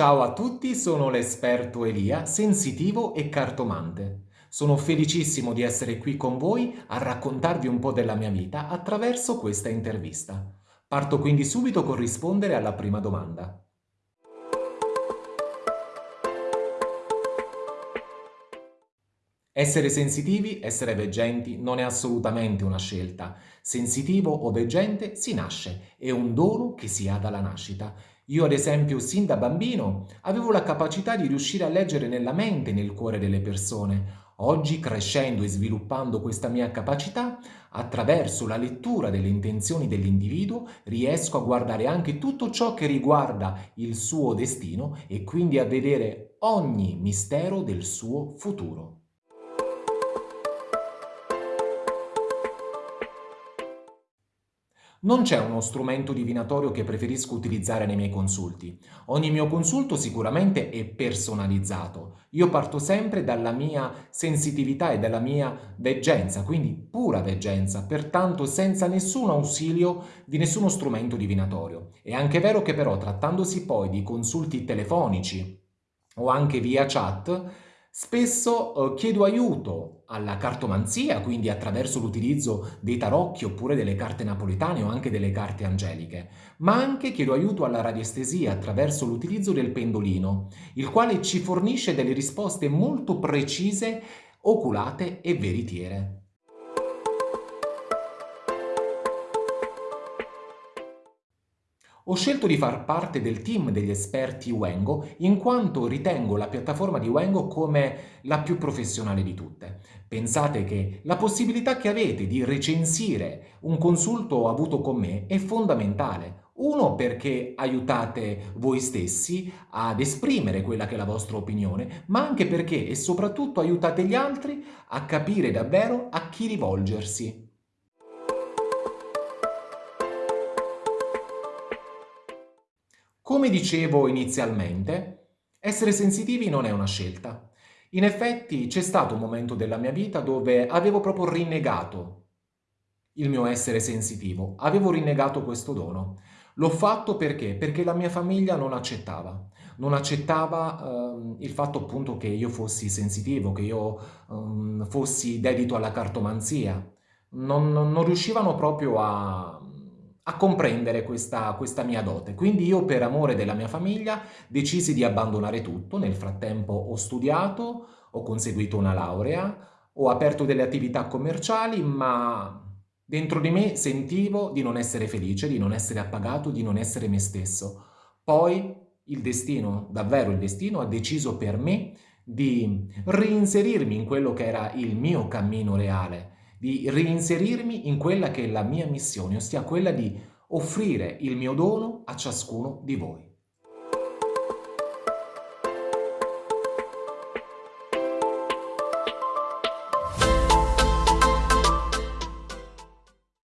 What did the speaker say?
Ciao a tutti, sono l'esperto Elia, sensitivo e cartomante. Sono felicissimo di essere qui con voi a raccontarvi un po' della mia vita attraverso questa intervista. Parto quindi subito con rispondere alla prima domanda. Essere sensitivi, essere veggenti, non è assolutamente una scelta. Sensitivo o veggente si nasce, è un dono che si ha dalla nascita. Io ad esempio sin da bambino avevo la capacità di riuscire a leggere nella mente e nel cuore delle persone. Oggi crescendo e sviluppando questa mia capacità, attraverso la lettura delle intenzioni dell'individuo riesco a guardare anche tutto ciò che riguarda il suo destino e quindi a vedere ogni mistero del suo futuro. Non c'è uno strumento divinatorio che preferisco utilizzare nei miei consulti. Ogni mio consulto sicuramente è personalizzato. Io parto sempre dalla mia sensitività e dalla mia veggenza, quindi pura veggenza, pertanto senza nessun ausilio di nessuno strumento divinatorio. È anche vero che però trattandosi poi di consulti telefonici o anche via chat, Spesso eh, chiedo aiuto alla cartomanzia, quindi attraverso l'utilizzo dei tarocchi oppure delle carte napoletane o anche delle carte angeliche, ma anche chiedo aiuto alla radiestesia attraverso l'utilizzo del pendolino, il quale ci fornisce delle risposte molto precise, oculate e veritiere. Ho scelto di far parte del team degli esperti Wengo in quanto ritengo la piattaforma di Wengo come la più professionale di tutte. Pensate che la possibilità che avete di recensire un consulto avuto con me è fondamentale. Uno perché aiutate voi stessi ad esprimere quella che è la vostra opinione, ma anche perché e soprattutto aiutate gli altri a capire davvero a chi rivolgersi. Come dicevo inizialmente, essere sensitivi non è una scelta. In effetti c'è stato un momento della mia vita dove avevo proprio rinnegato il mio essere sensitivo, avevo rinnegato questo dono. L'ho fatto perché? Perché la mia famiglia non accettava, non accettava um, il fatto appunto che io fossi sensitivo, che io um, fossi dedito alla cartomanzia. Non, non, non riuscivano proprio a, a comprendere questa, questa mia dote. Quindi io per amore della mia famiglia decisi di abbandonare tutto, nel frattempo ho studiato, ho conseguito una laurea, ho aperto delle attività commerciali, ma dentro di me sentivo di non essere felice, di non essere appagato, di non essere me stesso. Poi il destino, davvero il destino, ha deciso per me di reinserirmi in quello che era il mio cammino reale, di reinserirmi in quella che è la mia missione, ossia quella di offrire il mio dono a ciascuno di voi.